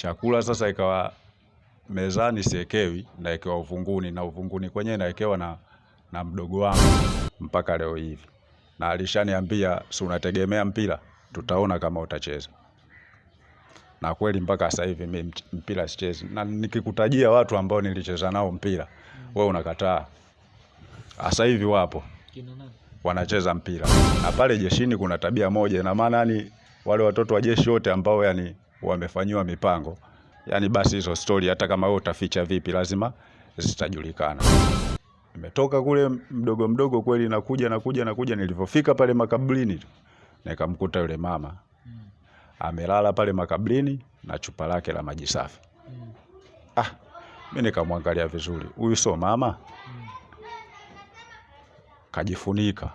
chakula sasa ikawa mezani siekewi, naekewa uvunguni na uvunguni kwenyewe naekewa na, na mdogo wangu mpaka leo hivi, na alishaniambia si unategemea mpira, tutaona kama utacheza. Na kweli mpaka sasa hivi mimi mpira sichezi, na nikikutajia watu ambao nilicheza nao mpira wewe unakataa. Sasa hivi wapo. Wanacheza mpira, na pale jeshini kuna tabia moja, ina maana yani wale watoto wa jeshi wote ambao yani wamefanyiwa mipango. Yani, basi hizo stori hata kama wewe utaficha vipi, lazima zitajulikana. Nimetoka kule mdogo mdogo, kweli nakuja nakuja nakuja, nilivyofika pale makaburini tu nikamkuta yule mama. Amelala pale makaburini na chupa lake la maji safi. Ah, mimi nikamwangalia vizuri, huyu sio mama, kajifunika.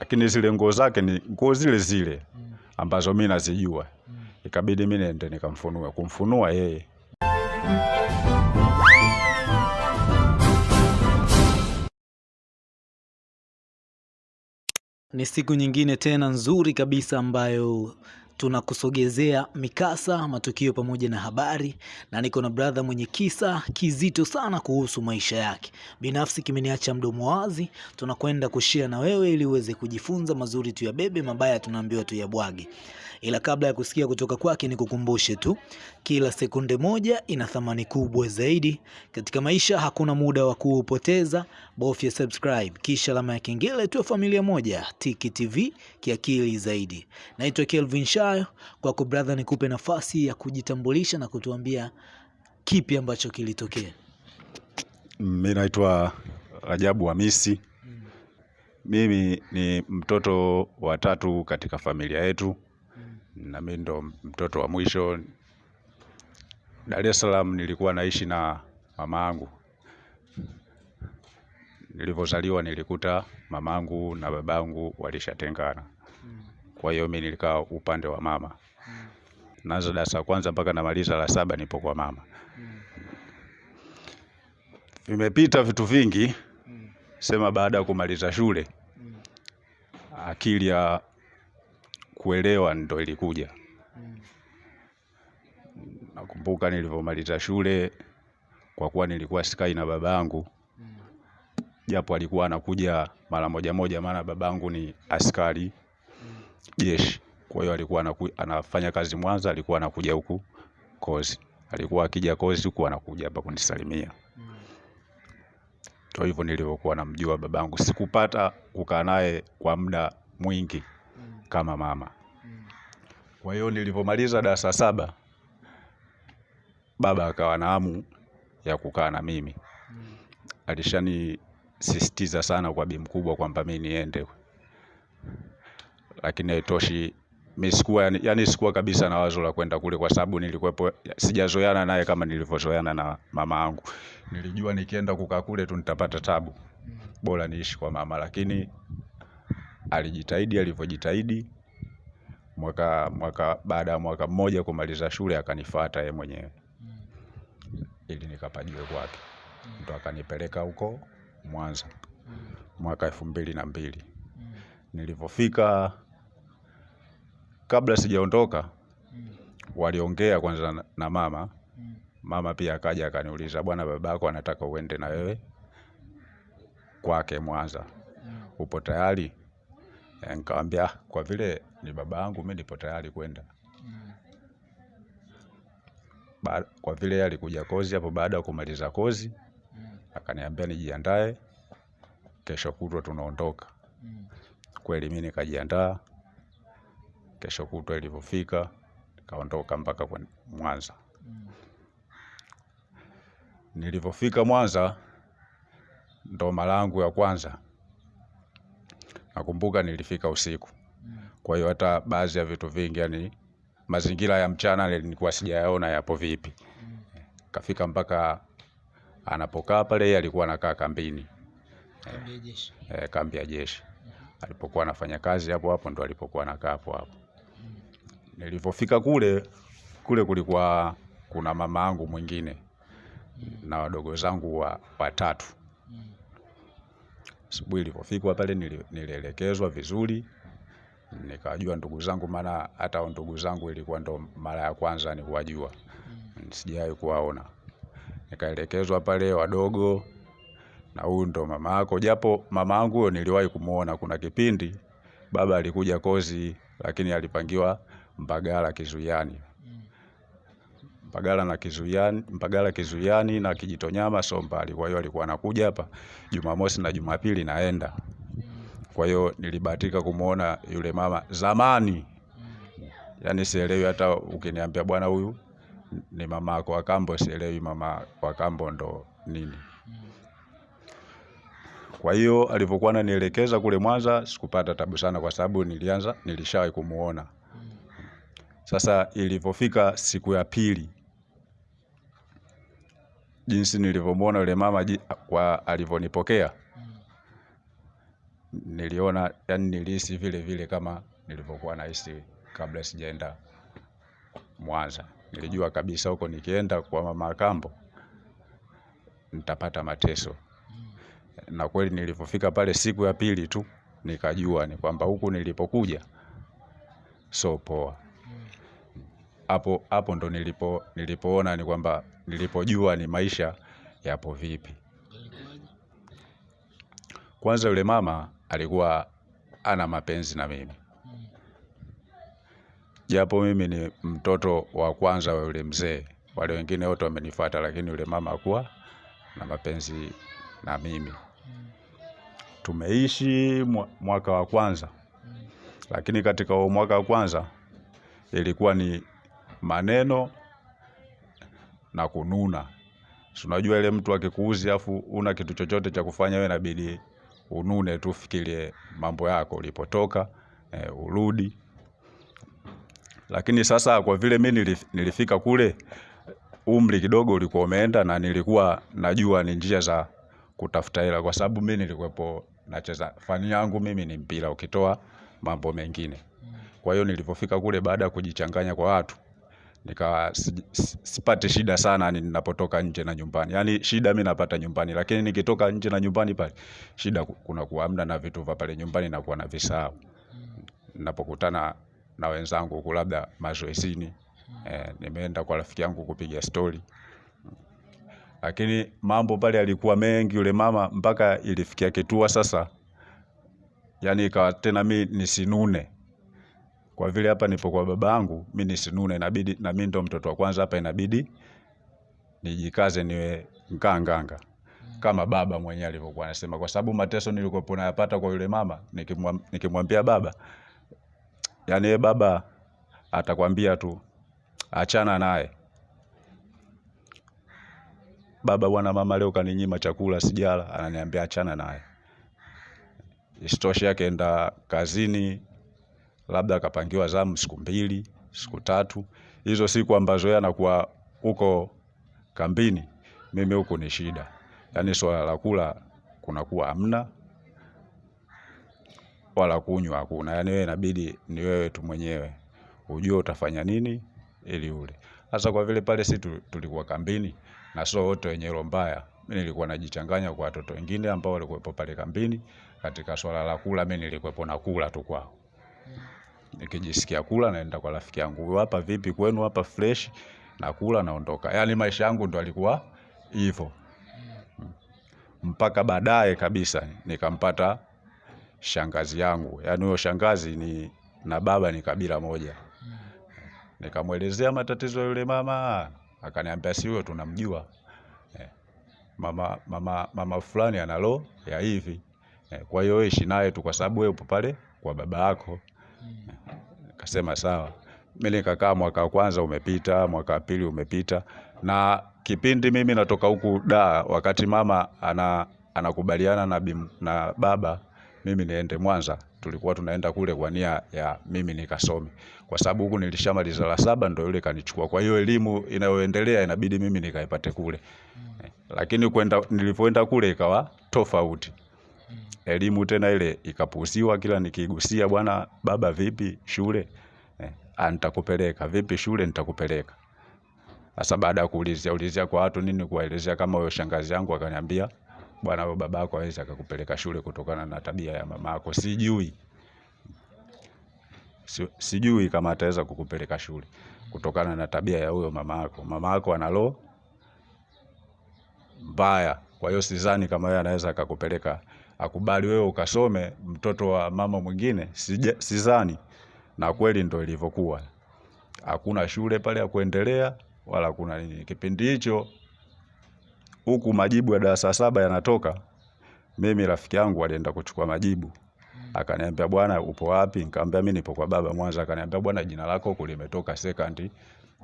Lakini zile nguo zake ni nguo zile zile ambazo mi nazijua. Ikabidi mi nende nikamfunua, kumfunua yeye Ni siku nyingine tena nzuri kabisa ambayo tunakusogezea mikasa, matukio pamoja na habari, na niko na brother mwenye kisa kizito sana kuhusu maisha yake binafsi, kimeniacha mdomo wazi. Tunakwenda kushia na wewe ili uweze kujifunza, mazuri tu ya bebe mabaya tunaambiwa tu ya tuyabwage. Ila kabla ya kusikia kutoka kwake, ni kukumbushe tu, kila sekunde moja ina thamani kubwa zaidi katika maisha. Hakuna muda wa kuupoteza, bofya subscribe kisha alama ya kengele, tuwe familia moja. Tiki TV kiakili zaidi. Naitwa Kelvin Shayo, kwako brother, nikupe nafasi ya kujitambulisha na kutuambia kipi ambacho kilitokea. Mimi naitwa Rajabu Hamisi. Mimi ni mtoto wa tatu katika familia yetu, na mimi ndo mtoto wa mwisho. Dar es Salaam nilikuwa naishi na mama yangu. Nilivyozaliwa nilikuta mamangu na babangu walishatengana, kwa hiyo mimi nilikaa upande wa mama. Naanza darasa la kwanza mpaka namaliza la saba nipo kwa mama. Vimepita vitu vingi, sema baada ya kumaliza shule akili ya kuelewa ndo ilikuja. Nakumbuka nilivyomaliza shule, kwa kuwa nilikuwa sikai na babangu, japo alikuwa anakuja mara moja moja, maana babangu ni askari jeshi. Kwa hiyo alikuwa anafanya kazi Mwanza, alikuwa anakuja huku kozi, alikuwa akija kozi huku anakuja hapa kunisalimia. Ndo hivyo nilivyokuwa namjua babangu. Sikupata kukaa naye kwa muda mwingi kama mama. Kwa hiyo nilipomaliza darasa saba, baba akawa na hamu ya kukaa na mimi. Alishanisisitiza sana kwa bi mkubwa kwamba mimi niende, lakini haitoshi. mimi sikuwa yani, yani sikuwa kabisa na wazo la kwenda kule, kwa sababu nilikuwepo, sijazoeana naye kama nilivyozoeana na mama yangu. Nilijua nikienda kukaa kule tu nitapata tabu, bora niishi kwa mama. Lakini alijitahidi alivyojitahidi, mwaka mwaka baada ya mwaka mmoja kumaliza shule akanifuata yeye mwenyewe ili nikapajiwe kwake, ndo akanipeleka huko Mwanza mwaka elfu mbili na mbili. Nilivyofika, kabla sijaondoka, waliongea kwanza na- mama. Mama pia akaja akaniuliza, bwana, babako anataka uende na wewe kwake Mwanza, upo tayari? Eh, Nikamwambia "Ah, kwa vile ni baba yangu mimi nipo tayari kwenda. Kwa vile alikuja kozi hapo, baada ya kumaliza kozi akaniambia nijiandae, kesho kutwa tunaondoka. Kweli mimi nikajiandaa, kesho kutwa ilivyofika nikaondoka mpaka Mwanza. Nilivyofika Mwanza ndo mara yangu ya kwanza. Nakumbuka nilifika usiku, kwa hiyo hata baadhi ya vitu vingi, yani mazingira ya mchana nilikuwa sijayaona yapo vipi. Kafika mpaka anapokaa pale, yeye alikuwa anakaa kambini, eh, kambi ya jeshi. Alipokuwa anafanya kazi hapo hapo ndo alipokuwa anakaa hapo hapo. Nilivyofika kule kule, kulikuwa kuna mama yangu mwingine na wadogo zangu wa watatu. Asubuhi ilipofika pale nili- nilielekezwa vizuri, nikawajua ndugu zangu, maana hata ndugu zangu ilikuwa ndo mara ya kwanza ni kuwajua, sijawahi kuwaona. Nikaelekezwa pale wadogo, na huyu ndo mama yako, japo mama yangu huyo niliwahi kumuona. Kuna kipindi baba alikuja kozi, lakini alipangiwa Mbagala Kizuiani. Mbagala na Kizuiani, Mpagala Kizuiani na Kijitonyama sio mbali. Kwa hiyo alikuwa anakuja hapa Jumamosi na Jumapili naenda. Kwa hiyo nilibahatika kumuona yule mama zamani. Yaani sielewi hata ukiniambia bwana huyu ni mama yako wa kambo, sielewi mama wa kambo ndo nini. Kwa hiyo alivyokuwa ananielekeza kule Mwanza sikupata tabu sana kwa sababu nilianza nilishawahi kumuona. Sasa ilivyofika siku ya pili, jinsi nilivyomwona yule mama kwa alivyonipokea, niliona yani nilihisi vile vile kama nilivyokuwa nahisi kabla sijaenda Mwanza. Nilijua kabisa huko nikienda kwa mama Kambo nitapata mateso, na kweli nilipofika pale siku ya pili tu nikajua ni kwamba huku nilipokuja so poa. Hapo hapo ndo nilipo nilipoona ni kwamba nilipojua ni maisha yapo vipi. Kwanza yule mama alikuwa ana mapenzi na mimi, japo mimi ni mtoto wa kwanza wa yule mzee. Wale wengine wote wamenifuata, lakini yule mama hakuwa na mapenzi na mimi. Tumeishi mwaka wa kwanza, lakini katika mwaka wa kwanza ilikuwa ni maneno na kununa. Unajua ile mtu akikuuzi afu una kitu chochote cha kufanya, wewe inabidi unune tu, fikirie mambo yako ulipotoka, e, urudi. Lakini sasa kwa vile mimi nilif- nilifika kule, umri kidogo ulikuwa umeenda, na nilikuwa najua ni njia za kutafuta hela, kwa sababu mimi nilikuwepo nacheza, fani yangu mimi ni mpira, ukitoa mambo mengine. Kwa hiyo nilipofika kule, baada ya kujichanganya kwa watu, nikawa si- si- shida sana ni ninapotoka nje na nyumbani. Yaani shida mi napata nyumbani, lakini nikitoka nje na nyumbani pale shida kuna kuwa hamna, na vitu vya pale nyumbani nakuwa navisahau ninapokutana na wenzangu huku labda mazoezini, eh, nimeenda kwa rafiki yangu kupiga stori, lakini mambo pale yalikuwa mengi. Yule mama mpaka ilifikia kitua sasa, yani ikawa tena mi nisinune kwa vile hapa nipo kwa baba yangu, mi nisinune, inabidi na mi ndo mtoto wa kwanza hapa, inabidi nijikaze niwe nganganga kama baba mwenyewe alivyokuwa anasema, kwa sababu mateso nilikuwa nayapata kwa yule mama, nikimwam- nikimwambia baba, yani yeye baba atakwambia tu achana naye. Baba, bwana, mama leo kaninyima chakula sijala, ananiambia achana naye. Isitoshe akaenda kazini, labda akapangiwa zamu siku mbili, siku tatu. Hizo siku ambazo yeye anakuwa huko kambini, mimi huku ni shida. Yaani swala la kula kunakuwa hamna, wala kunywa hakuna. Yaani wewe inabidi ni wewe tu mwenyewe ujue utafanya nini ili ule. Sasa kwa vile pale si tulikuwa kambini na sio wote wenye roho mbaya, mimi nilikuwa najichanganya kwa watoto wengine ambao walikuwepo pale kambini. Katika swala la kula, mimi nilikuwepo na kula tu kwao. Nikijisikia kula naenda kwa rafiki yangu, "Huyu hapa vipi kwenu hapa fresh?" Nakula naondoka. Yaani maisha yangu ndo alikuwa hivyo. Mpaka baadaye kabisa nikampata shangazi yangu. Yaani huyo shangazi ni na baba ni kabila moja. Nikamwelezea matatizo yule mama, akaniambia si huyo tunamjua. Eh, Mama mama mama fulani analo ya hivi. Eh, Kwa hiyo wewe ishi naye tu kwa sababu wewe upo pale kwa baba yako. Nikasema sawa. Mimi nikakaa mwaka wa kwanza umepita, mwaka wa pili umepita, na kipindi mimi natoka huku da, wakati mama ana anakubaliana na, bim, na baba mimi niende Mwanza, tulikuwa tunaenda kule kwa nia ya mimi nikasome, kwa sababu huku nilishamaliza la saba, ndio yule kanichukua. Kwa hiyo elimu inayoendelea inabidi mimi nikaipate kule, Eh, lakini kwenda nilipoenda kule ikawa tofauti elimu tena ile ikapuusiwa, Kila nikigusia, bwana baba, vipi shule? Eh, antakupeleka nitakupeleka. Vipi shule? Nitakupeleka. Sasa baada ya kuulizia ulizia kwa watu nini, kuwaelezea kama huyo shangazi yangu akaniambia, bwana, huyo baba yako hawezi akakupeleka shule kutokana na tabia ya mama yako. Sijui si, sijui kama ataweza kukupeleka shule kutokana na tabia ya huyo mama yako. Mama yako ana roho mbaya, kwa hiyo sidhani kama yeye anaweza akakupeleka akubali wewe ukasome mtoto wa mama mwingine, sizani sidhani. Na kweli ndo ilivyokuwa, hakuna shule pale ya kuendelea wala kuna nini. Kipindi hicho huku majibu ya darasa saba yanatoka, mimi rafiki yangu alienda kuchukua majibu akaniambia, bwana, upo wapi? Nikamwambia mimi nipo kwa baba Mwanza. Akaniambia, bwana, jina lako huku limetoka second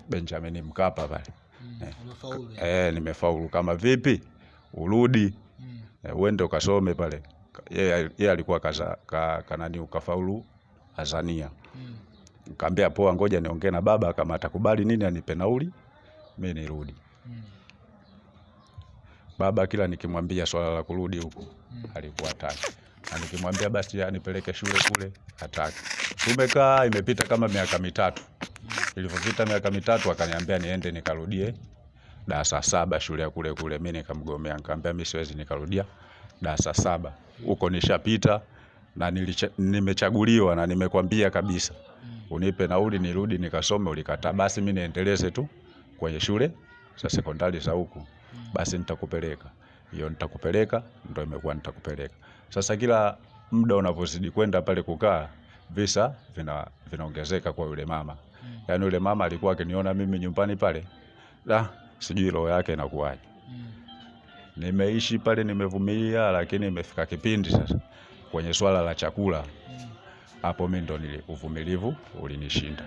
Benjamin Mkapa pale. Mm, Eh, nimefaulu. Kama vipi? Urudi eh, uende ukasome pale. Yeye alikuwa kaza, ka, kanani ukafaulu Azania. Nikamwambia poa, ngoja niongee na baba kama atakubali nini anipe nauli mimi nirudi. Mm. Baba kila nikimwambia swala la kurudi huku alikuwa hataki, na nikimwambia basi anipeleke shule kule hataki. Tumekaa imepita kama miaka mitatu. Ilivyopita miaka mitatu akaniambia niende nikarudie darasa saba shule ya kule kule. Mimi nikamgomea, nikamwambia mimi siwezi nikarudia darasa saba, huko nishapita na nimechaguliwa na nimekwambia kabisa unipe nauli nirudi nikasome, ulikataa. Basi mimi niendeleze tu kwenye shule za sekondari za huku, basi nitakupeleka hiyo, nitakupeleka ndio imekuwa nitakupeleka. Sasa kila muda unavyozidi kwenda pale kukaa, visa vina vinaongezeka kwa yule mama. Yaani yule mama alikuwa akiniona mimi nyumbani pale, la sijui roho yake inakuwaje. Nimeishi pale nimevumilia, lakini imefika kipindi sasa kwenye swala la chakula, hapo mi ndo nili uvumilivu ulinishinda.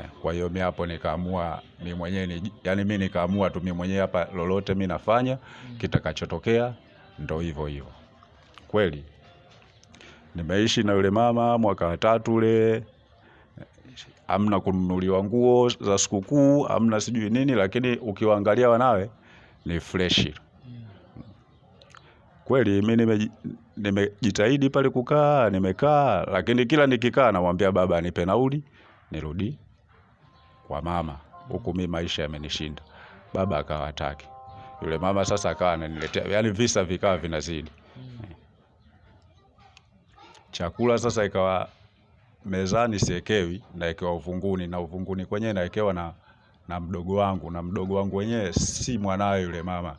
Eh, Kwa hiyo mi hapo nikaamua mimi mwenyewe ni, yani mimi nikaamua tu mimi mwenyewe hapa, lolote mi nafanya, kitakachotokea ndo hivyo hivyo. Kweli nimeishi na yule mama mwaka wa tatu ule, amna kununuliwa nguo za sikukuu, amna sijui nini, lakini ukiwaangalia wanawe ni freshi kweli. Mimi nime nimejitahidi pale kukaa, nimekaa, lakini kila nikikaa namwambia baba anipe nauli nirudi kwa mama, huku mimi maisha yamenishinda. Baba akawa hataki. Yule mama sasa akawa ananiletea, yani visa vikawa vinazidi. Chakula sasa ikawa mezani siekewi, naekewa uvunguni, na uvunguni kwenyewe naekewa na, na mdogo wangu, na mdogo wangu wenyewe si mwanawe yule mama,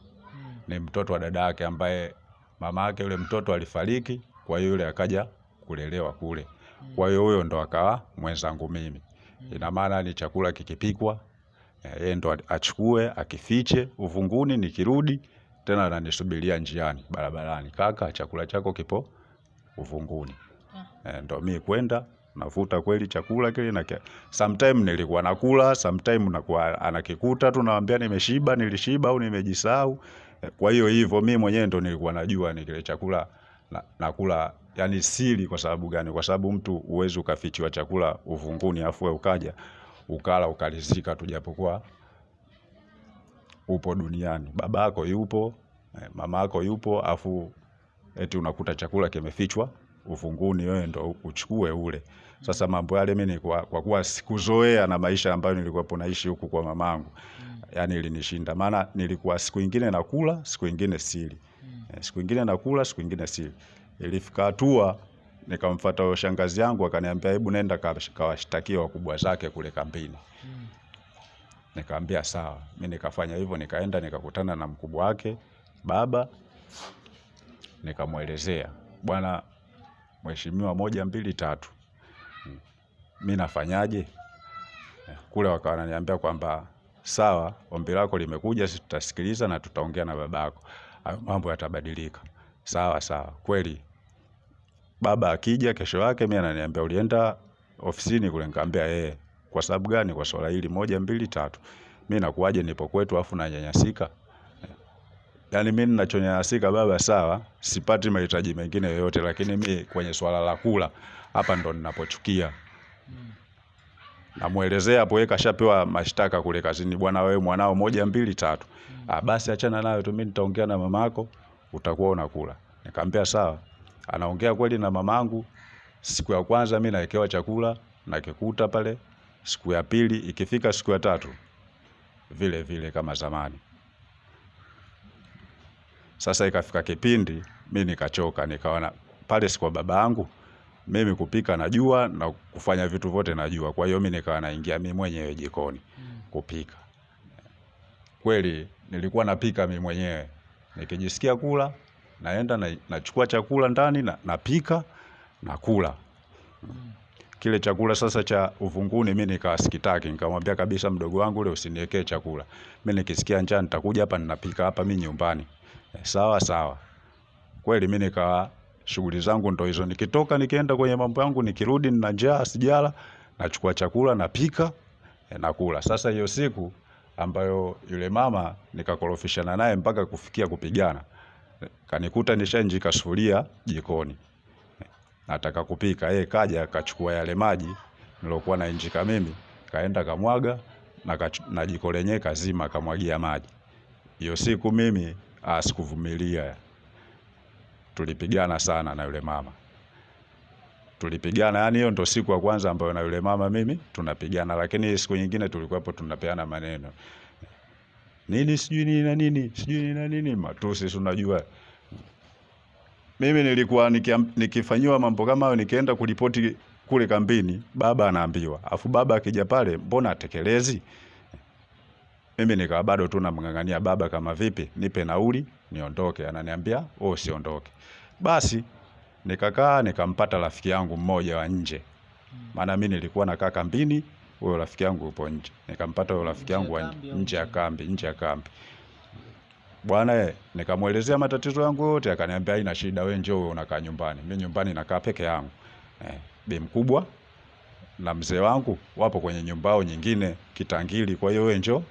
ni mtoto wa dada yake ambaye mama yake yule mtoto alifariki, kwa hiyo yule akaja kulelewa kule. Kwa hiyo huyo ndo akawa mwenzangu mimi. Ina maana ni chakula kikipikwa, eh, yeye ndo achukue akifiche uvunguni, nikirudi tena ananisubiria njiani barabarani, kaka, chakula chako kipo uvunguni. Eh, ndo mi kwenda navuta kweli chakula kile na sometime nilikuwa nakula, sometime nakuwa anakikuta tu naambia nimeshiba, nilishiba au nimejisahau. Eh, Kwa hiyo hivyo mimi mwenyewe ndo nilikuwa najua ni kile chakula na, nakula yani siri. Kwa sababu gani? Kwa sababu mtu uwezi ukafichiwa chakula uvunguni afu ukaja ukala ukalizika tu, japokuwa upo duniani, babako yupo, mamako mama yako yupo, afu eti unakuta chakula kimefichwa uvunguni, wewe ndo uchukue ule. Sasa mambo yale mimi kwa, kwa kuwa sikuzoea na maisha ambayo nilikuwa naishi huku kwa mamangu, yani ilinishinda. Maana nilikuwa siku ingine nakula, siku ingine sili, mm. siku ingine nakula, siku ingine sili. Ilifika hatua nikamfuata huyo shangazi yangu, akaniambia hebu nenda ka- kawashtakie wakubwa zake kule kambini. Nikamwambia sawa, mi nikafanya hivyo, nikaenda nikakutana na mkubwa wake baba, nikamwelezea bwana mheshimiwa, moja mbili tatu, mi nafanyaje? Kule wakawa wananiambia kwamba sawa, ombi lako limekuja, sisi tutasikiliza na tutaongea na babako, mambo yatabadilika. Sawa sawa, kweli baba akija kesho yake mi ananiambia ulienda ofisini kule, nikamwambia eh. Kwa sababu gani? Kwa swala hili moja mbili tatu. Mi nakuwaje nipo kwetu afu nanyanyasika? Yaani mi ninachonyanyasika baba, sawa, sipati mahitaji mengine yoyote, lakini mi kwenye swala la kula hapa ndo ninapochukia. Namuelezea hapo, yeye kashapewa mashtaka kule kazini, bwana, wewe mwanao moja mbili tatu. Ah, basi achana nayo tu, mimi nitaongea na mamako, utakuwa unakula. Nikamwambia sawa. Anaongea kweli na mamangu. Siku ya kwanza mimi nawekewa chakula nakikuta pale, siku ya pili ikifika siku ya tatu vile vile kama zamani. Sasa ikafika kipindi mi nikachoka, nikaona pale si kwa baba yangu, mimi kupika najua na kufanya vitu vyote najua. Kwa hiyo mimi nikawa naingia mimi mwenyewe jikoni kupika. Kweli nilikuwa napika mimi mwenyewe. Nikijisikia kula, naenda na, nachukua chakula ndani na napika na kula. Kile chakula sasa cha uvunguni mimi nikawa sikitaki, nikamwambia kabisa mdogo wangu ule usiniwekee chakula. Mimi nikisikia njaa nitakuja hapa ninapika hapa mimi nyumbani. Sawa sawa. Kweli mimi nikawa shughuli zangu ndo hizo. Nikitoka nikienda kwenye mambo yangu, nikirudi nina njaa sijala, nachukua chakula napika eh, nakula. Sasa hiyo siku ambayo yule mama nikakorofishana naye mpaka kufikia kupigana, kanikuta nishanjika sufuria jikoni nataka kupika. Yeye kaja akachukua yale maji nilokuwa nainjika mimi, kaenda kamwaga na, na jiko lenyewe kazima kamwagia maji. Hiyo siku mimi sikuvumilia, tulipigana sana na yule mama, tulipigana. Yani hiyo ndo siku ya kwanza ambayo na yule mama mimi tunapigana, lakini siku nyingine tulikuwepo tunapeana maneno nini sijui nini na nini sijui nini na nini, matusi si unajua mimi nilikuwa nikifanyiwa mambo kama hayo, nikienda kuripoti kule kambini, baba anaambiwa, afu baba akija pale, mbona atekelezi? Mimi nikawa bado tu namng'ang'ania baba, kama vipi, nipe nauli niondoke. Ananiambia wewe usiondoke. Basi nikakaa nikampata rafiki yangu mmoja wa nje, maana mimi nilikuwa nakaa kambini, huyo rafiki yangu yupo nje. Nikampata huyo rafiki yangu nje ya kambi, nje ya kambi bwana eh, nikamwelezea matatizo yangu yote, akaniambia haina shida, wewe njoo unakaa nyumbani. Mimi nyumbani nakaa peke yangu. Eh, bi mkubwa na mzee wangu wapo kwenye nyumbao nyingine Kitangili, kwa hiyo wewe njoo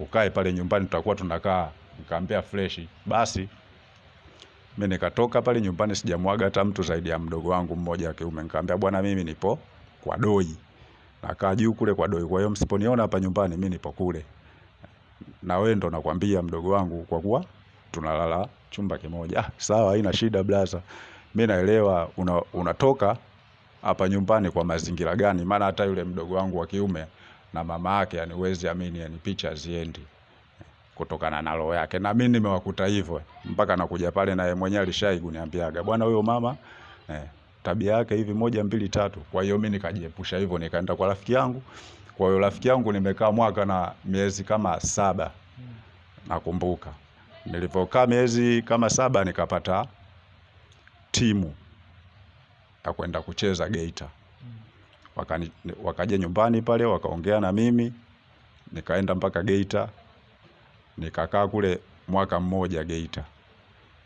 ukae pale nyumbani, tutakuwa tunakaa. Nikamwambia fresh. Basi mimi nikatoka pale nyumbani, sijamwaga hata mtu zaidi ya mdogo wangu mmoja wa kiume. Nikamwambia bwana, mimi nipo kwa doi, nakaa juu kule kwa doi, kwa hiyo msiponiona hapa nyumbani, mimi nipo kule na wewe ndo nakwambia mdogo wangu, kwa kuwa tunalala chumba kimoja. Ah, sawa, haina shida blaza, mi naelewa una, unatoka hapa nyumbani kwa mazingira gani, maana hata yule mdogo wangu wa kiume na mama yake, yani huwezi amini, yani picha ziendi kutokana na roho yake, na mimi nimewakuta hivyo mpaka nakuja pale, naye mwenyewe alishai kuniambiaga bwana, huyo mama eh, tabia yake hivi moja mbili tatu. Kwa hiyo mimi nikajiepusha hivyo, nikaenda kwa rafiki yangu. Kwa hiyo rafiki yangu nimekaa mwaka na miezi kama saba nakumbuka. Nilivyokaa miezi kama saba nikapata timu ya kwenda kucheza Geita. Wakani, wakaja nyumbani pale wakaongea na mimi, nikaenda mpaka Geita, nikakaa kule mwaka mmoja Geita.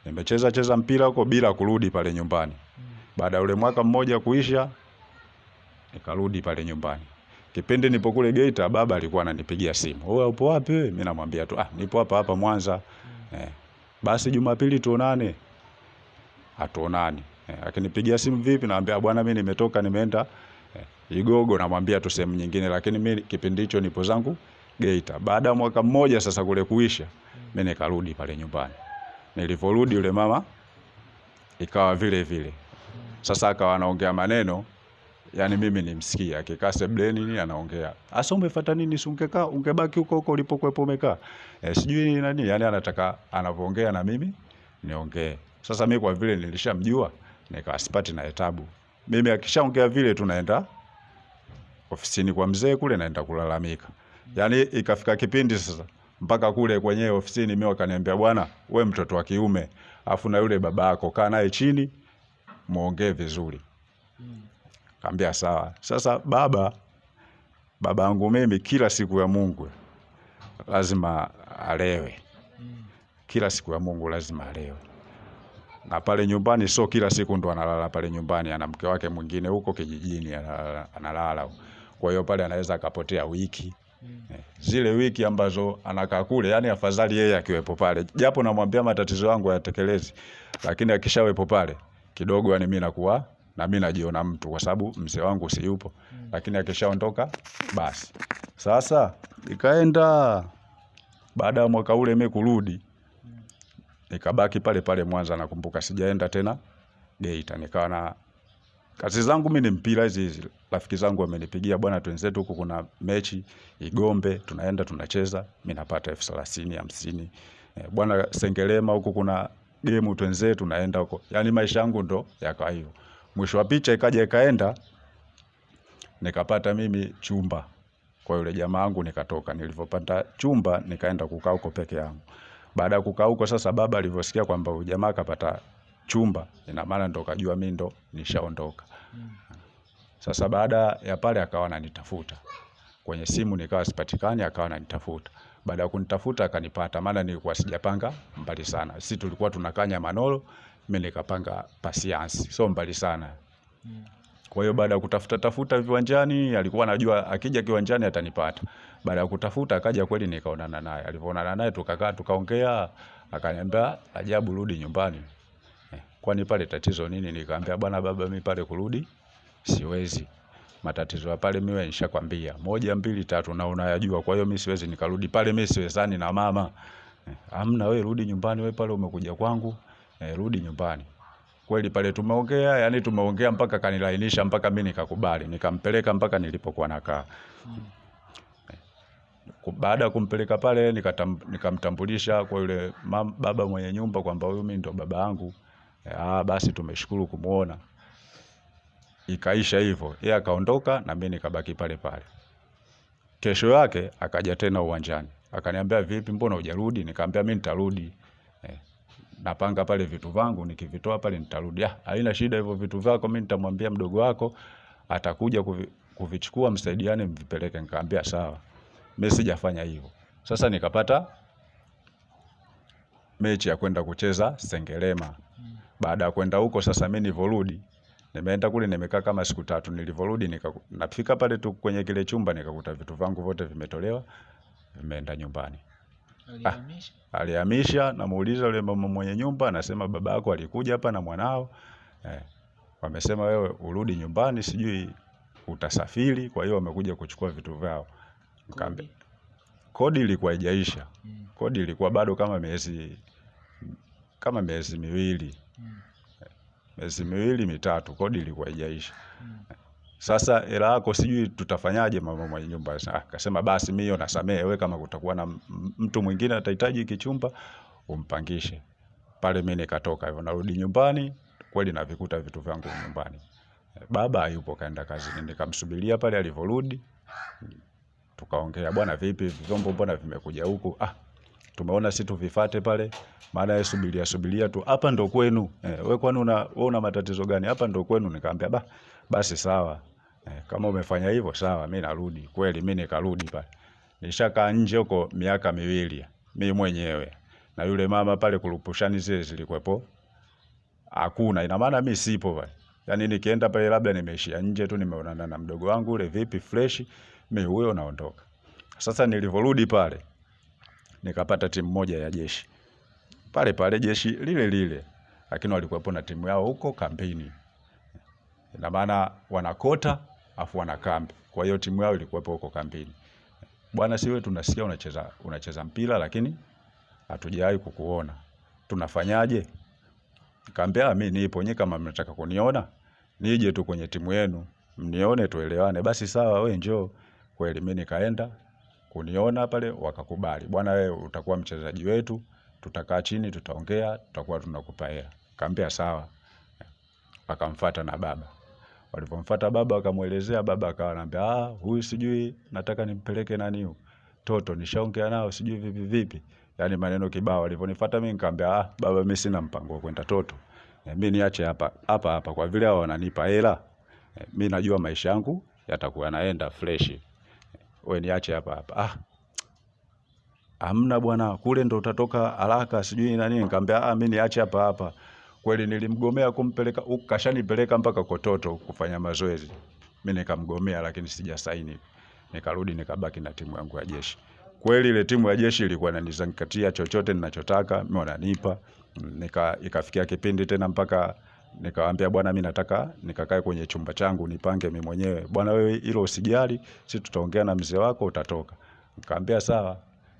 Nimecheza cheza mpira huko bila kurudi pale nyumbani. Baada ya ule mwaka mmoja kuisha, nikarudi pale nyumbani. Kipindi nipo kule Geita, baba alikuwa ananipigia simu, wewe upo wapi wewe? Mimi namwambia tu, ah, nipo hapa hapa Mwanza. Eh, basi Jumapili tuonane. Hatuonani. Eh, akinipigia simu vipi, naambia bwana, mimi nimetoka nimeenda Igogo, namwambia tu sehemu nyingine, lakini mimi kipindi hicho nipo zangu Geita. Baada ya mwaka mmoja sasa kule kuisha, mimi nikarudi pale nyumbani. Nilivyorudi yule mama ikawa vile vile. Sasa akawa anaongea maneno yani mimi nimsikia akikaa sebleni nini anaongea. Asa umefuata nini? Si ungekaa ungebaki huko huko ulipokuwepo umekaa. E, sijui ni nani, yani anataka anavyoongea na mimi niongee. Sasa mimi kwa vile nilishamjua nikawa sipati na etabu. Mimi akishaongea vile tunaenda ofisini kwa mzee kule naenda kulalamika. Yaani ikafika kipindi sasa mpaka kule kwenye ofisini mimi wakaniambia, bwana, we mtoto wa kiume, afu na yule baba yako kaa naye chini muongee vizuri. Kaambia sawa. Sasa baba baba yangu mimi kila siku ya Mungu lazima alewe. Kila siku ya Mungu lazima alewe. Na pale nyumbani sio kila siku ndo analala pale nyumbani, ana mke wake mwingine huko kijijini analala. analala. Kwa hiyo pale anaweza akapotea wiki. Eh, Zile wiki ambazo anakaa kule, yani afadhali yeye akiwepo pale. Japo namwambia matatizo yangu hayatekelezi, lakini akishawepo pale kidogo, yani mimi nakuwa na mimi najiona mtu, kwa sababu mzee wangu si yupo, lakini akishaondoka basi. Sasa ikaenda baada ya mwaka ule mimi kurudi, nikabaki pale pale Mwanza. Nakumbuka sijaenda tena Geita, nikawa na kazi zangu mimi ni mpira hizi hizi. Rafiki zangu wamenipigia, bwana, twenzetu huku kuna mechi Igombe, tunaenda tunacheza, mimi napata elfu thelathini hamsini. Eh, bwana Sengerema huku kuna game twenzetu, tunaenda huko. Yani maisha yangu ndo yakawa hivyo. Mwisho wa picha ikaja ikaenda, nikapata mimi chumba kwa yule jamaa wangu, nikatoka. Nilivyopata chumba nikaenda kukaa huko peke yangu. Baada ya kukaa huko sasa, baba alivyosikia kwamba huyu jamaa kapata chumba, ina maana ndo kajua mimi ndo nishaondoka. Sasa baada ya pale akawa ananitafuta kwenye simu, nikawa sipatikani, akawa ananitafuta. Baada ya kunitafuta akanipata, maana nilikuwa sijapanga mbali sana. Sisi tulikuwa tunakaa Manolo, mimi nikapanga Pasiansi, sio mbali sana. Kwa hiyo baada ya kutafuta tafuta viwanjani, alikuwa anajua akija kiwanjani atanipata. Baada ya kutafuta akaja kweli, nikaonana naye. Alivyoonana naye tukakaa tukaongea, akaniambia Ajabu, rudi nyumbani. Eh, kwani pale tatizo nini? Nikamwambia bwana baba, mimi pale kurudi siwezi. Matatizo ya pale mimi nishakwambia, moja mbili tatu, na unayajua. Kwa hiyo mimi siwezi nikarudi pale, mimi siwezani na mama. Amna, Hamna, we rudi nyumbani, we pale umekuja kwangu, eh, rudi nyumbani. Kweli pale tumeongea, yani tumeongea mpaka kanilainisha, mpaka mimi nikakubali, nikampeleka mpaka nilipokuwa nakaa. Baada ya kumpeleka pale nikamtambulisha kwa yule baba mwenye nyumba kwamba huyu mimi ndo baba yangu. Eh, Ah, basi tumeshukuru kumuona. Ikaisha hivyo, yeye akaondoka na mimi nikabaki pale pale. Kesho yake akaja tena uwanjani, akaniambia vipi, mbona hujarudi? Nikamwambia mimi nitarudi. Eh, napanga pale vitu vangu, nikivitoa pale nitarudi. Ah, haina shida, hivyo vitu vyako mimi nitamwambia mdogo wako atakuja kuvi, kuvichukua, msaidiane mvipeleke. Nikamwambia sawa. Mimi sijafanya hivyo. Sasa nikapata mechi ya kwenda kucheza Sengerema. Baada ya kwenda huko sasa, mimi nilivyorudi, nimeenda kule nimekaa kama siku tatu. Nilivyorudi nika, nafika pale tu kwenye kile chumba nikakuta vitu vangu vyote vimetolewa, vimeenda nyumbani. Alihamisha? Alihamisha, namuuliza yule mama mwenye nyumba, anasema baba yako alikuja hapa na mwanao eh, wamesema wewe urudi nyumbani, sijui utasafiri, kwa hiyo wamekuja kuchukua vitu vyao. Nikamwambia Kodi? kodi ilikuwa haijaisha, Mm, kodi ilikuwa bado kama miezi kama miezi miwili, miezi miwili mitatu, kodi ilikuwa haijaisha. Sasa hela yako sijui tutafanyaje, mama mwenye nyumba akasema basi mimi nasamehe, wewe kama kutakuwa na mtu mwingine atahitaji hiki chumba umpangishe. Pale mimi nikatoka hivyo, narudi nyumbani, kweli navikuta vitu vyangu nyumbani. Baba hayupo kaenda kazini, nikamsubiria pale alivyorudi, tukaongea, bwana vipi, vyombo mbona vimekuja huku? Ah, tumeona si tuvifate pale, maana yeye subiria subiria tu, hapa ndo kwenu. Eh, wewe kwani una wewe una matatizo gani? Hapa ndo kwenu. Nikamwambia ba, basi sawa. Eh, kama umefanya hivyo sawa, mimi narudi. Kweli mimi nikarudi pale. Nishakaa nje huko miaka miwili mimi mwenyewe. Na yule mama pale kurupushani zile zilikuwepo. Hakuna, ina maana mimi sipo pale. Yaani nikienda pale labda nimeishia nje tu nimeonana na mdogo wangu ule vipi fresh, mimi huyo naondoka. Sasa nilivyorudi pale nikapata timu moja ya jeshi pale pale jeshi lile lile, lakini walikuwepo na timu yao huko kampeni. Ina maana wanakota afu wana kambi, kwa hiyo timu yao ilikuwepo huko kampeni. Bwana, siwe tunasikia unacheza unacheza mpira lakini hatujawahi kukuona, tunafanyaje? Kambea mimi nipo, nyi, kama mnataka kuniona nije tu kwenye timu yenu mnione, tuelewane. Basi sawa, we njoo. Kweli mimi nikaenda kuniona pale, wakakubali, bwana, wewe utakuwa mchezaji wetu, tutakaa chini, tutaongea, tutakuwa tunakupa hela. Kaambia sawa. Akamfuata na baba. Walipomfuata baba akamwelezea, baba akawa anambia ah, huyu sijui nataka nimpeleke nani toto, nishaongea nao sijui vipi vipi, yani maneno kibao. Walivyonifuata mimi nikamwambia ah, baba, mimi sina mpango wa kwenda toto, eh, mimi niache hapa hapa hapa, kwa vile hao wananipa hela eh, mimi najua maisha yangu yatakuwa naenda fresh, wewe niache hapa hapa. Ah, hamna bwana, kule ndo utatoka haraka sijui nani. Nikamwambia ah, mimi niache hapa hapa. Kweli nilimgomea kumpeleka huko kashanipeleka mpaka Kototo kufanya mazoezi. Mimi nikamgomea, lakini sijasaini. Nikarudi nikabaki na timu yangu ya jeshi. Kweli ile timu ya jeshi ilikuwa inanizangatia chochote ninachotaka, mimi wananipa. Nika ikafikia kipindi tena mpaka nikamwambia bwana, mimi nataka nikakae kwenye chumba changu nipange mimi mwenyewe. Bwana, wewe hilo usijali, si tutaongea na mzee wako utatoka. Nikamwambia sawa.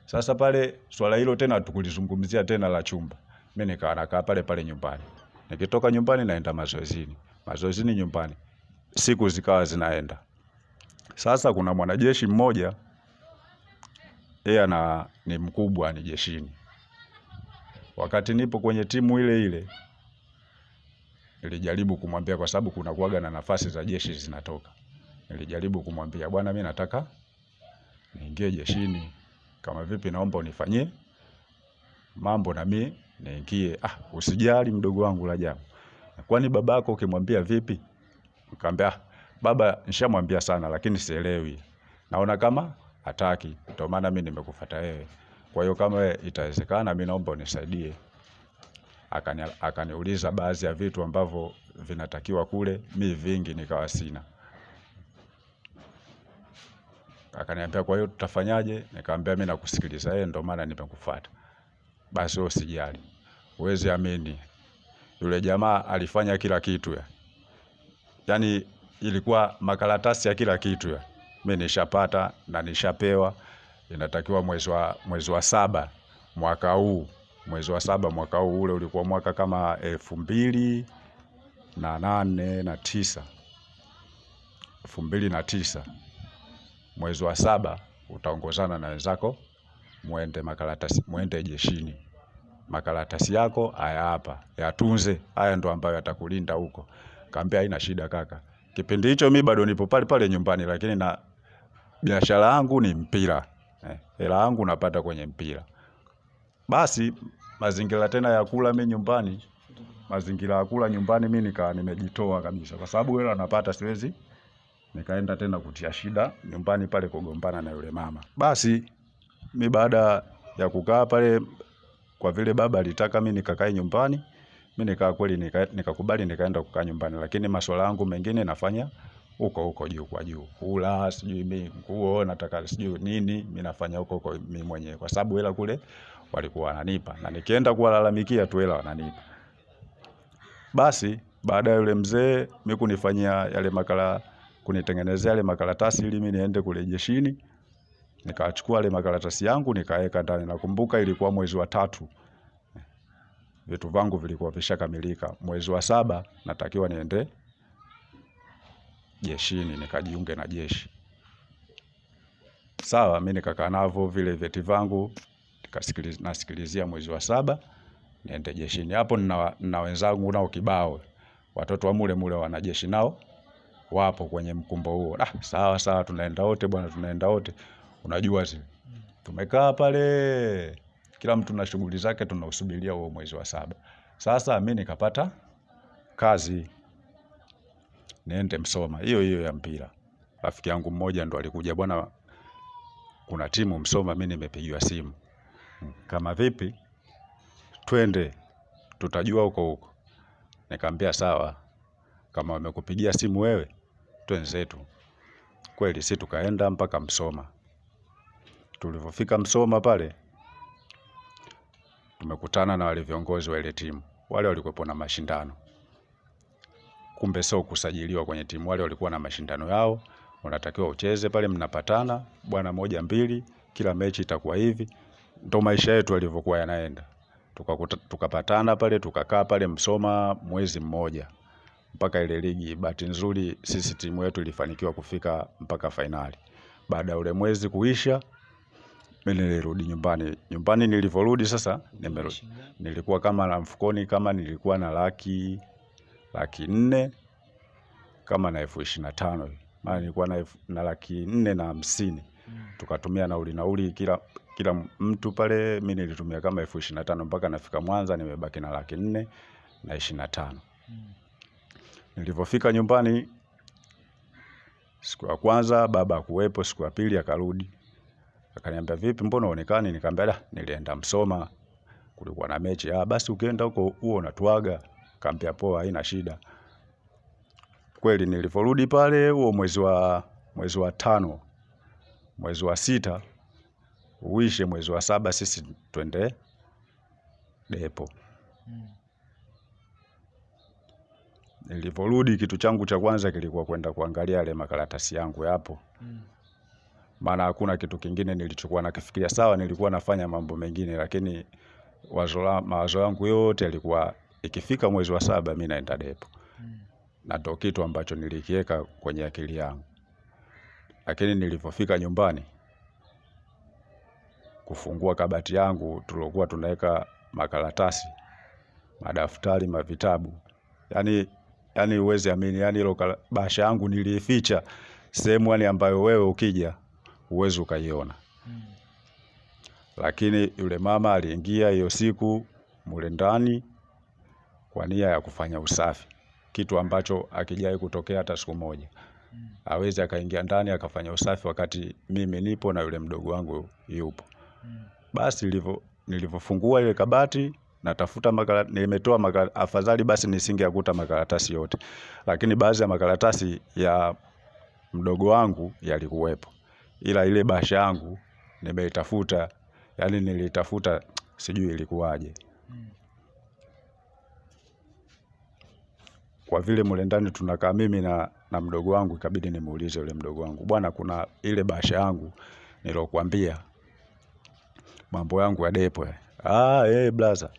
Sasa pale swala hilo tena tukulizungumzia tena la chumba. Mimi nikawa nakaa pale pale nyumbani. Nikitoka nyumbani naenda mazoezini. Mazoezini nyumbani. Siku zikawa zinaenda. Sasa kuna mwanajeshi mmoja yeye ana ni mkubwa ni jeshini. Wakati nipo kwenye timu ile ile nilijaribu kumwambia kwa sababu kuna kuaga na nafasi za jeshi zinatoka. Nilijaribu kumwambia bwana, mimi nataka niingie jeshini, kama vipi, naomba unifanyie mambo na mimi niingie. Ah, usijali mdogo wangu Rajabu, kwani babako ukimwambia vipi? Nikamwambia ah, baba nishamwambia sana, lakini sielewi, naona kama hataki, ndio maana mimi nimekufuata wewe. Kwa hiyo kama itawezekana, mimi naomba unisaidie. Akani, akaniuliza baadhi ya vitu ambavyo vinatakiwa kule, mi vingi nikawa sina. Akaniambia kwa hiyo tutafanyaje? Nikamwambia mimi nakusikiliza yeye, ndio maana nimekufuata. Basi wewe usijali. Huwezi amini. Yule jamaa alifanya kila kitu ya. Yaani ilikuwa makaratasi ya kila kitu ya. Mimi nishapata na nishapewa. Inatakiwa mwezi wa mwezi wa saba mwaka huu. Mwezi wa saba mwaka huu ule ulikuwa mwaka kama elfu mbili na nane na tisa. Elfu mbili na tisa. Mwezi wa saba utaongozana na wenzako mwende makaratasi, mwende jeshini. Makaratasi yako haya hapa, yatunze. Haya ndo ambayo yatakulinda huko. Kaambia haina shida kaka. Kipindi hicho mi bado nipo pale pale nyumbani, lakini na biashara yangu ni mpira. Eh, hela yangu napata kwenye mpira. Basi mazingira tena ya kula mimi nyumbani, mazingira ya kula nyumbani mimi nikawa nimejitoa kabisa, kwa sababu hela napata siwezi nikaenda tena kutia shida nyumbani pale kugombana na yule mama. Basi mi baada ya kukaa pale, kwa vile baba alitaka mimi nikakae nyumbani, mimi nikaa kweli nika- nikakubali nikaenda kukaa nyumbani, lakini masuala yangu mengine nafanya huko huko juu kwa juu, kula sijui mimi nguo nataka sijui nini, mimi nafanya huko huko mimi mwenyewe, kwa sababu hela kule walikuwa wananipa, na nikienda kuwalalamikia tu hela wananipa. Basi baada ya yule mzee mimi kunifanyia yale makala, kunitengenezea yale makaratasi ili mimi niende kule jeshini, nikachukua yale makaratasi yangu nikaweka ndani. Nakumbuka ilikuwa mwezi wa tatu, vitu vangu vilikuwa vishakamilika. Mwezi wa saba natakiwa niende jeshini, nikajiunge na jeshi. Sawa, mimi nikakaa navyo vile vyeti vangu, nasikilizia mwezi wa saba niende jeshini. Hapo nina, wenzangu nao kibao, watoto wa mule mule wanajeshi nao wapo kwenye mkumbo huo. Ah, sawa sawa, tunaenda wote bwana, tunaenda wote. Unajua zile tumekaa pale, kila mtu na shughuli zake, tunausubiria huo mwezi wa saba. Sasa mi nikapata kazi niende Msoma, hiyo hiyo ya mpira. Rafiki yangu mmoja ndo alikuja, bwana, kuna timu Msoma, mi nimepigiwa simu. Kama vipi, twende, tutajua huko huko. Nikamwambia sawa, kama wamekupigia simu wewe, twenzetu. Kweli si tukaenda mpaka Msoma. Tulivyofika Msoma pale, tumekutana na wale viongozi wa ile timu. Wale walikuwepo na mashindano, kumbe sio kusajiliwa kwenye timu. Wale walikuwa na mashindano yao, unatakiwa ucheze pale, mnapatana bwana, moja mbili, kila mechi itakuwa hivi. Ndo maisha yetu yalivyokuwa yanaenda. Tukapatana tuka pale, tukakaa pale Msoma mwezi mmoja mpaka ile ligi. Bahati nzuri sisi timu yetu ilifanikiwa kufika mpaka fainali. Baada ya ule mwezi kuisha, mimi nilirudi nyumbani. Nyumbani nilivyorudi sasa, nimerudi nilikuwa kama na mfukoni kama nilikuwa na laki laki nne kama na elfu ishirini na tano maana nilikuwa na, na laki nne na hamsini tukatumia nauli nauli kila kila mtu pale, mi nilitumia kama elfu ishirini na tano mpaka nafika Mwanza, nimebaki na laki nne na ishirini na tano. Nilivyofika nyumbani siku ya kwanza baba akuwepo, siku ya pili akarudi, akaniambia vipi, mbona uonekani? Nikamwambia da, nilienda Msoma, kulikuwa na mechi. Ah, basi ukienda huko huo unatuaga. Kaambia poa, haina shida. Kweli nilivyorudi pale huo mwezi wa mwezi wa tano, mwezi wa sita uishe, mwezi wa saba sisi twende depo. mm. Nilivyorudi kitu changu cha kwanza kilikuwa kwenda kuangalia yale makaratasi yangu yapo, maana hakuna kitu kingine nilichokuwa nakifikiria. Sawa, nilikuwa nafanya mambo mengine, lakini wazo mawazo yangu yote yalikuwa ikifika mwezi wa saba mi naenda depo, na ndo kitu ambacho nilikiweka kwenye akili yangu. Lakini nilivyofika nyumbani kufungua kabati yangu tulokuwa tunaweka makaratasi, madaftari, mavitabu, Yaani yaani uwezi amini, yaani kala- bahasha yangu niliificha sehemu yani ambayo wewe ukija uwezi ukaiona. Lakini yule mama aliingia hiyo siku mule ndani kwa nia ya kufanya usafi, kitu ambacho akijai kutokea hata siku moja. Hawezi Awezi akaingia ndani akafanya usafi wakati mimi nipo na yule mdogo wangu yupo. Basi nilivyo nilivyofungua ile kabati natafuta makala, nimetoa makala, afadhali basi nisingeyakuta makaratasi yote, lakini baadhi ya makaratasi ya mdogo wangu yalikuwepo, ila ile bahasha yangu nimeitafuta, yani nilitafuta sijui ilikuwaje. Kwa vile mule ndani tunakaa mimi na, na mdogo wangu, ikabidi nimuulize yule mdogo wangu, bwana, kuna ile bahasha yangu nilokuambia mambo yangu ya depo. ya." Ah, eh blaza,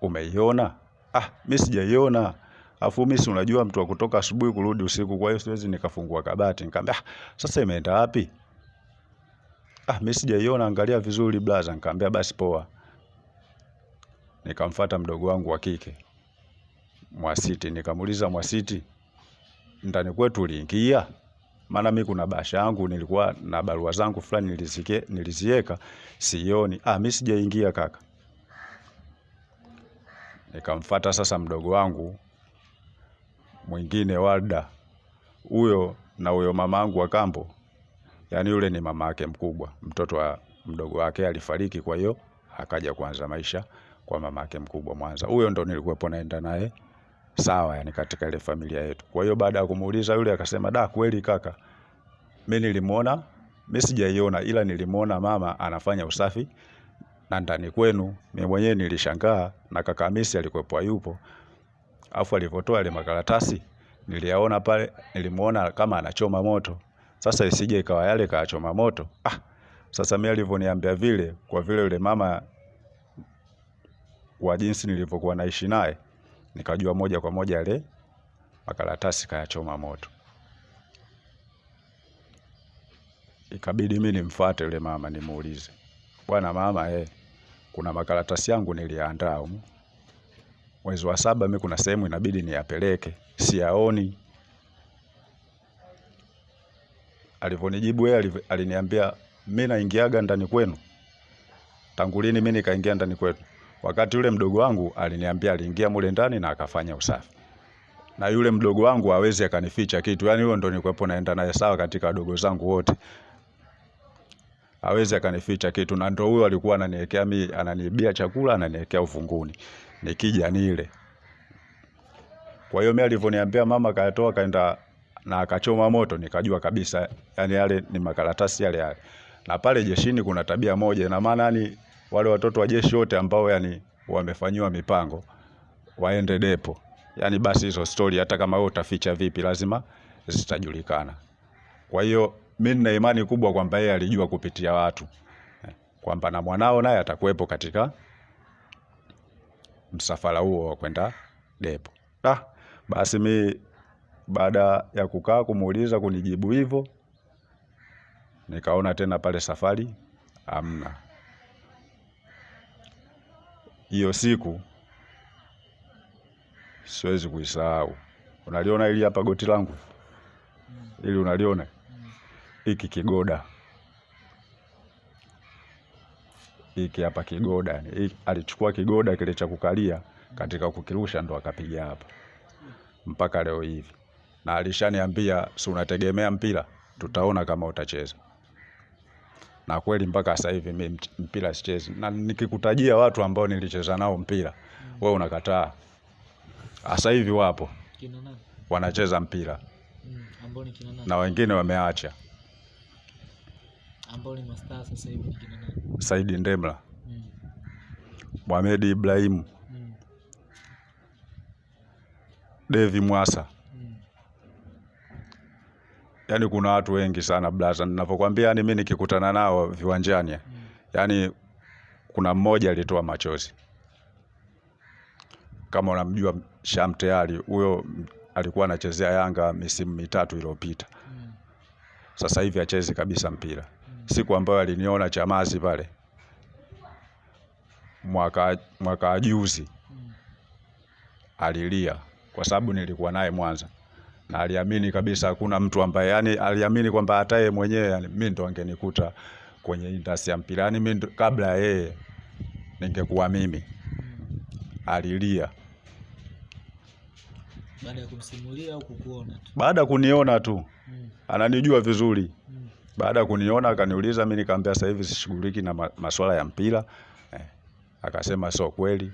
umeiona? Ah, mimi sijaiona. Afu mimi si unajua mtu wa kutoka asubuhi kurudi usiku, kwa hiyo siwezi nikafungua kabati. Nikamwambia, ah, sasa imeenda wapi? Ah, mimi sijaiona, angalia vizuri blaza. Nikamwambia basi poa. Nikamfuata mdogo wangu wa kike Mwasiti, nikamuuliza Mwasiti, ndani kwetu uliingia? Maana mimi kuna basha yangu nilikuwa na barua zangu fulani nilizike sioni. Ah, mimi sijaingia kaka. Nikamfuata sasa mdogo wangu mwingine Warda, huyo na huyo mama wangu wa kambo, yaani yule ni mama yake mkubwa, mtoto wa mdogo wake alifariki, kwa hiyo akaja kuanza maisha kwa mama yake mkubwa Mwanza. Huyo ndo nilikuwepo naenda naye sawa, yani katika ile familia yetu. Kwa hiyo baada ya kumuuliza yule akasema, da, kweli kaka, mimi nilimuona, mimi sijaiona, ila nilimuona mama anafanya usafi na ndani kwenu. Mimi mwenyewe nilishangaa na kaka Hamisi alikuwepo hayupo. Afu alivyotoa ile makaratasi niliyaona pale, nilimuona kama anachoma moto. Sasa isije ikawa yale kaachoma moto. Ah, sasa mimi alivyoniambia vile, kwa vile yule mama kwa jinsi nilivyokuwa naishi naye, nikajua moja kwa moja yale makaratasi kayachoma moto. Ikabidi mimi nimfuate yule mama nimuulize, bwana mama, eh, kuna makaratasi yangu niliandaa humu mwezi wa saba, mimi kuna sehemu inabidi niyapeleke, siyaoni. Alivyonijibu yeye aliniambia, mimi naingiaga ndani kwenu tangu lini mimi nikaingia ndani kwetu? Wakati yule mdogo wangu aliniambia aliingia mule ndani na akafanya usafi, na yule mdogo wangu hawezi akanificha kitu, yani huyo ndo nilikuwepo naenda naye sawa katika wadogo zangu wote, hawezi akanificha kitu, na ndo huyo alikuwa ananiwekea mimi, ananiibia chakula, ananiwekea ufunguni, nikija nile. Kwa hiyo mimi alivyoniambia mama kayatoa kaenda na akachoma moto, nikajua kabisa yani yale ni makaratasi yale yale. Na pale jeshini kuna tabia moja, ina maana yani wale watoto wa jeshi wote ambao yani wamefanyiwa mipango waende depo, yani basi hizo stori hata kama wewe utaficha vipi, lazima zitajulikana. Kwa hiyo mimi nina imani kubwa kwamba yeye alijua kupitia watu eh, kwamba na mwanao naye atakuwepo katika msafara huo wa kwenda depo. Ah, basi mi baada ya kukaa kumuuliza kunijibu hivyo, nikaona tena pale safari hamna. Hiyo siku siwezi kuisahau. Unaliona ili hapa goti langu? Ili unaliona? Hiki kigoda. Hiki hapa kigoda, alichukua kigoda kile cha kukalia katika kukirusha ndo akapiga hapa. Mpaka leo hivi, na alishaniambia si unategemea mpira, tutaona kama utacheza. Na kweli mpaka sasa hivi mimi mpira sichezi, na nikikutajia watu ambao nilicheza nao mpira mm. wewe unakataa. Sasa hivi wapo. Wanacheza mpira. Mm, na wengine wameacha. Ambao ni mastaa sasa hivi ni kina nani? Saidi Ndemla, Mm, Mohamed Ibrahimu, mm, Devi Mwasa, yaani kuna watu wengi sana blaza, ninavyokuambia, yani mimi nikikutana nao viwanjani, yani kuna mmoja alitoa machozi. Kama unamjua Sham Tayari, huyo alikuwa anachezea Yanga misimu mitatu iliyopita. Sasa hivi achezi kabisa mpira. Siku ambayo aliniona Chamazi pale mwaka mwaka juzi alilia kwa sababu nilikuwa naye Mwanza na aliamini kabisa hakuna mtu ambaye yani aliamini kwamba hata yeye mwenyewe yani, mimi ndo angenikuta kwenye industry ya mpira yani mimi kabla ya yeye ningekuwa mimi. Alilia Baada ya kumsimulia au kukuona tu? baada kuniona tu, Mm. ananijua vizuri. Mm. Baada ya kuniona akaniuliza, mimi nikamwambia sasa hivi sishughuliki na ma masuala ya mpira eh. Akasema sio kweli,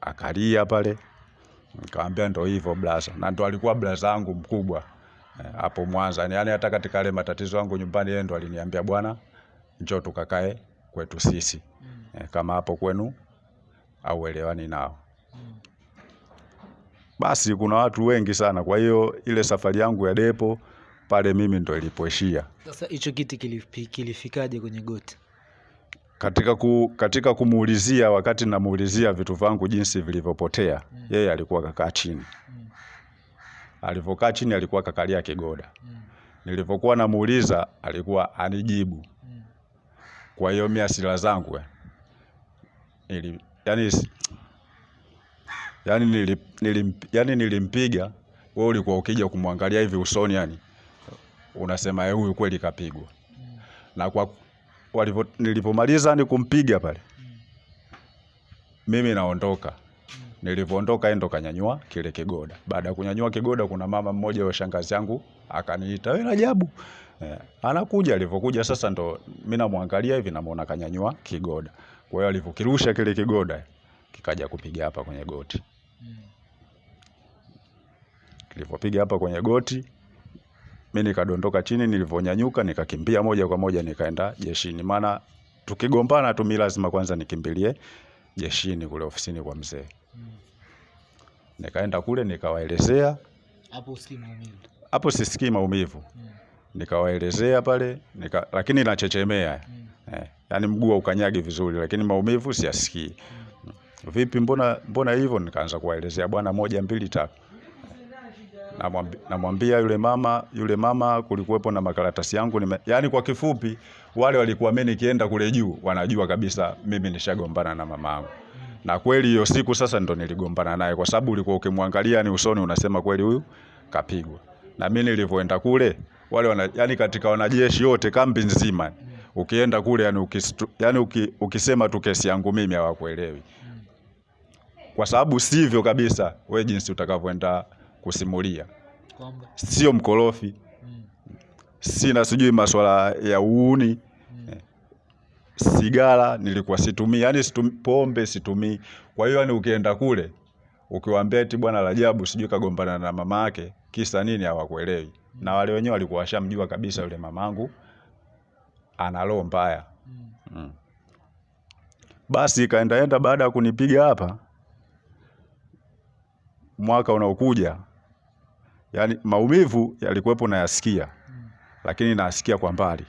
akalia pale. Nikamwambia ndo hivyo blaza, na ndo alikuwa blaza wangu mkubwa eh, hapo Mwanza. Yani hata katika ile matatizo yangu nyumbani, yeye ndo aliniambia bwana, njoo tukakae kwetu sisi eh, kama hapo kwenu au elewani nao. Mm. Basi kuna watu wengi sana, kwa hiyo ile safari yangu ya depo pale mimi ndo ilipoishia. Sasa hicho kiti kilifikaje kwenye goti? Katika, ku, katika kumuulizia wakati namuulizia vitu vangu jinsi vilivyopotea Mm. yeye alikuwa kakaa chini Mm. alivyokaa chini alikuwa kakalia kigoda Mm. nilivyokuwa namuuliza alikuwa anijibu Mm. kwa hiyo mimi asila zangu ili nili, yani, yani, nili, nilim, yani nilimpiga wewe ulikuwa ukija kumwangalia hivi usoni yani unasema "Eh, huyu kweli kapigwa Mm. na kwa walivyo nilipomaliza ni kumpiga pale Mm. mimi naondoka. Nilivyoondoka yeye ndo kanyanyua kile kigoda. Baada ya kunyanyua kigoda, kuna mama mmoja wa shangazi yangu akaniita, wewe Rajabu. Eh, anakuja. Alivyokuja sasa ndo mimi namwangalia hivi, namuona kanyanyua kigoda. Kwa hiyo alivyokirusha kile kigoda kikaja kupiga hapa kwenye goti. Mm. Kilivyopiga hapa kwenye goti, mimi nikadondoka chini. Nilivyonyanyuka nikakimbia moja kwa moja nikaenda jeshini, maana tukigombana tu mimi lazima kwanza nikimbilie jeshini kule ofisini kwa mzee. Mm. Nikaenda kule nikawaelezea, Hapo usikii maumivu. hapo sisikii maumivu, Mm. nikawaelezea pale nika, lakini nachechemea Mm. eh, yani mguu haukanyagi vizuri, lakini maumivu siyasikii. Mm. Vipi, mbona mbona hivyo? Nikaanza kuwaelezea bwana, moja mbili tatu. Namwambi- Namwambia yule mama, yule mama kulikuwepo na makaratasi yangu nime, yani kwa kifupi, wale walikuwa mimi nikienda kule juu wanajua kabisa mimi nishagombana na mama yangu. Na kweli hiyo siku sasa ndo niligombana naye kwa sababu ulikuwa ukimwangalia ni usoni unasema kweli huyu kapigwa. Na mimi nilivyoenda kule wale wana, yani katika wanajeshi wote kambi nzima ukienda kule yani, ukistu, yani uki, ukisema tu kesi yangu mimi hawakuelewi. Kwa sababu sivyo kabisa we jinsi utakavyoenda kusimulia. Kwamba. Sio mkorofi, Mm. sina sijui masuala ya uuni Mm. sigara nilikuwa situmii, yani situmii pombe situmii. Kwa hiyo yani ukienda kule ukiwaambia eti bwana Rajabu sijui kagombana na mama yake kisa nini, hawakuelewi. mm. Na wale wenyewe walikuwa washamjua kabisa yule mamangu ana roho mbaya. Mm. Mm. Basi kaendaenda baada ya kunipiga hapa, mwaka unaokuja, yani maumivu yalikuwepo nayasikia, Mm. lakini nasikia kwa mbali.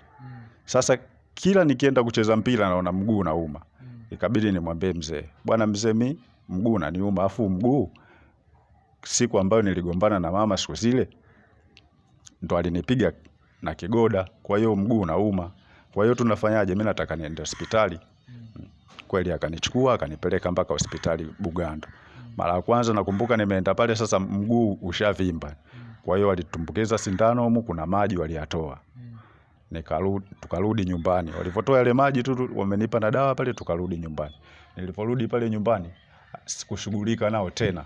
Sasa kila nikienda kucheza mpira naona mguu nauma Mm. ikabidi nimwambie mzee, bwana mzee, mi mguu unaniuma, afu mguu siku ambayo niligombana na mama siku zile ndo alinipiga na kigoda, kwa hiyo mguu unauma. Kwa hiyo tunafanyaje? Mimi nataka niende hospitali. Kweli akanichukua akanipeleka mpaka hospitali Bugando. Mara ya kwanza nakumbuka nimeenda pale, sasa mguu ushavimba. Kwa hiyo walitumbukiza sindano humu, kuna maji waliyatoa nikarudi tukarudi nyumbani. Walipotoa yale maji tu wamenipa na dawa pale, tukarudi nyumbani. Niliporudi pale nyumbani sikushughulika nao tena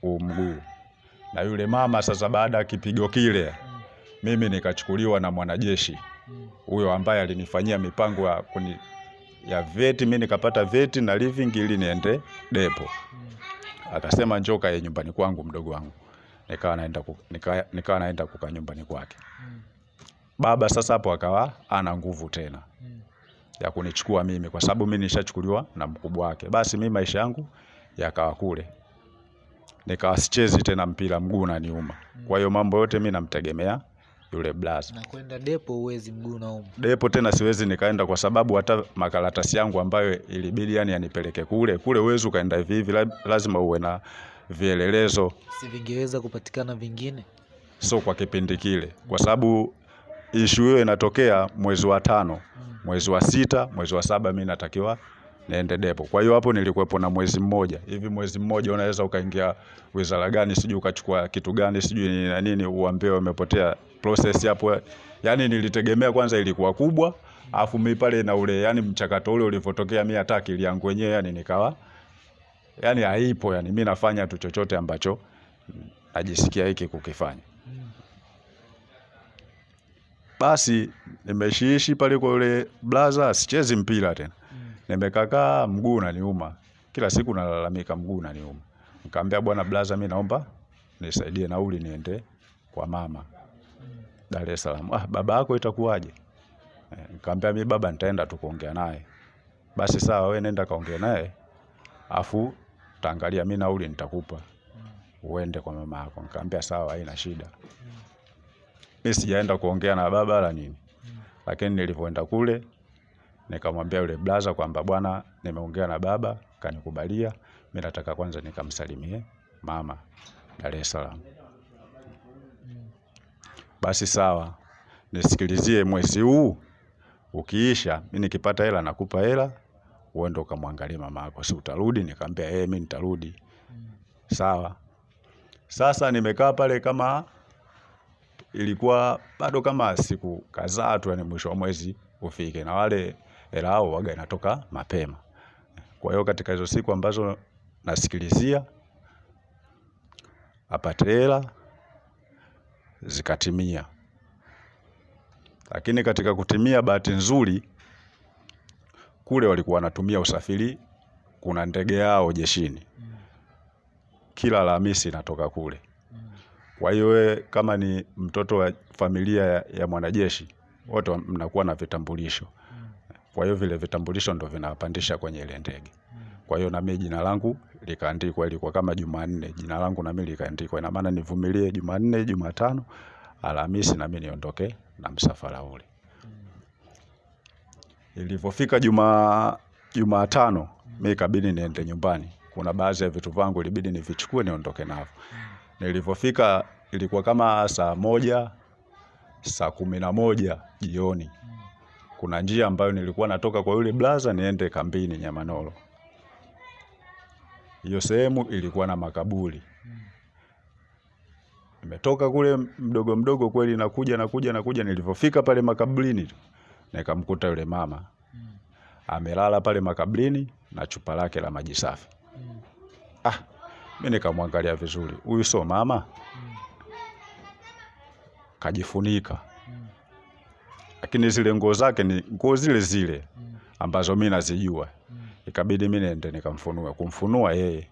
huu mguu. Na yule mama sasa, baada ya kipigo kile, mimi nikachukuliwa na mwanajeshi huyo ambaye alinifanyia mipango ya kuni, ya veti, mimi nikapata veti na living ili niende depo. Akasema njoo kae nyumbani kwangu mdogo wangu. Nikawa naenda ku, nika, nikawa naenda kukaa nyumbani kwake. Mm. Baba sasa hapo akawa ana nguvu tena Mm. ya kunichukua mimi kwa sababu mimi nishachukuliwa na mkubwa wake. Basi mimi maisha yangu yakawa kule, nikawa sichezi tena mpira, mguu unaniuma. Kwa hiyo mambo yote mimi namtegemea yule blaza. Na kwenda depo uwezi mguu nauma. Depo tena siwezi nikaenda kwa sababu hata makaratasi yangu ambayo ilibidi yani yanipeleke kule kule, uwezi ukaenda hivi hivi, lazima uwe na vielelezo, Si vingeweza kupatikana vingine? sio kwa kipindi kile, kwa sababu ishu hiyo inatokea mwezi wa tano, mwezi wa sita, mwezi wa saba, mi natakiwa niende depo. Kwa hiyo hapo nilikuwepo na mwezi mmoja hivi. Mwezi mmoja unaweza ukaingia wizara gani, sijui ukachukua kitu gani, sijui ni na nini, uambiwe umepotea process hapo. Yani nilitegemea kwanza ilikuwa kubwa, afu mimi pale na ule yani mchakato ule ulivyotokea, mimi hata akili yangu wenyewe yani nikawa yani haipo, yani mimi nafanya tu chochote ambacho najisikia hiki kukifanya. Basi nimeshiishi pale kwa yule blaza, sichezi mpira tena. Nimekakaa mguu unaniuma. Kila siku nalalamika mguu unaniuma. Nikamwambia bwana blaza, mimi naomba nisaidie nauli niende kwa mama Dar es Salaam. Ah, baba yako itakuwaje? Eh, Nikamwambia mimi baba nitaenda tu kuongea naye. Basi sawa, wewe nenda kaongea naye. Afu taangalia mimi nauli nitakupa. Uende kwa mama yako. Nikamwambia sawa, haina shida. Mimi sijaenda kuongea na baba wala nini. Lakini nilivyoenda kule nikamwambia yule blaza kwamba bwana, nimeongea na baba, kanikubalia, mi nataka kwanza nikamsalimie mama Dar es Salaam. Basi sawa, nisikilizie, mwezi huu ukiisha, mimi nikipata hela nakupa hela, uende ukamwangalie mama yako, si utarudi? Nikamwambia eh, mimi nitarudi. Sawa. Sasa nimekaa pale kama ilikuwa bado kama siku kadhaa tu, yani mwisho wa mwezi ufike, na wale hela hao waga inatoka mapema. Kwa hiyo katika hizo siku ambazo nasikilizia apate hela zikatimia, lakini katika kutimia, bahati nzuri kule walikuwa wanatumia usafiri, kuna ndege yao jeshini kila Alhamisi inatoka kule. Kwa hiyo wewe kama ni mtoto wa familia ya, ya mwanajeshi wote wa- mnakuwa na vitambulisho. Kwa hiyo vile vitambulisho ndo vinapandisha kwenye ile ndege. Kwa hiyo na mimi jina langu likaandikwa, ilikuwa kama Jumanne, jina langu na mimi likaandikwa. Ina maana nivumilie Jumanne, Jumatano, Alhamisi nami niondoke na msafara ule. Ilivyofika Juma Jumatano, mimi ikabidi niende nyumbani. Kuna baadhi ya vitu vangu ilibidi nivichukue niondoke navyo. Nilivyofika ilikuwa kama saa moja, saa kumi na moja jioni. Kuna njia ambayo nilikuwa natoka kwa yule blaza niende kambini Nyamanoro. Hiyo sehemu ilikuwa na makaburi. Nimetoka kule mdogo mdogo kweli, nakuja nakuja nakuja. Nilivyofika pale makaburini nikamkuta yule mama amelala pale makabrini na chupa lake la maji safi. Ah, mimi nikamwangalia vizuri, huyu sio mama, kajifunika, lakini zile nguo zake ni nguo zile zile ambazo mimi nazijua. Ikabidi mimi niende nikamfunue, kumfunua yeye